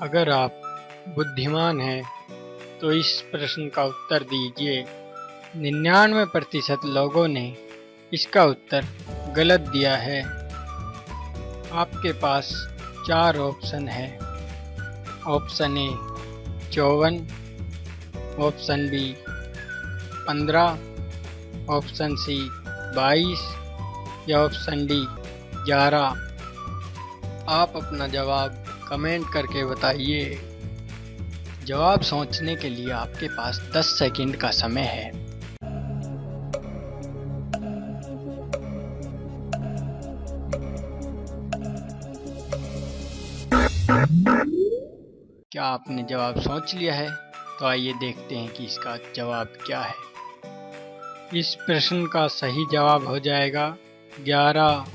अगर आप बुद्धिमान हैं तो इस प्रश्न का उत्तर दीजिए। निन्यानवे प्रतिशत लोगों ने इसका उत्तर गलत दिया है। आपके पास चार ऑप्शन है। ऑप्शन ए, चौवन। ऑप्शन बी, पंद्रह। ऑप्शन सी, बाईस। या ऑप्शन डी, ग्यारह। आप अपना जवाब कमेंट करके बताइए। जवाब सोचने के लिए आपके पास 10 सेकंड का समय है। क्या आपने जवाब सोच लिया है? तो आइए देखते हैं कि इसका जवाब क्या है। इस प्रश्न का सही जवाब हो जाएगा। 11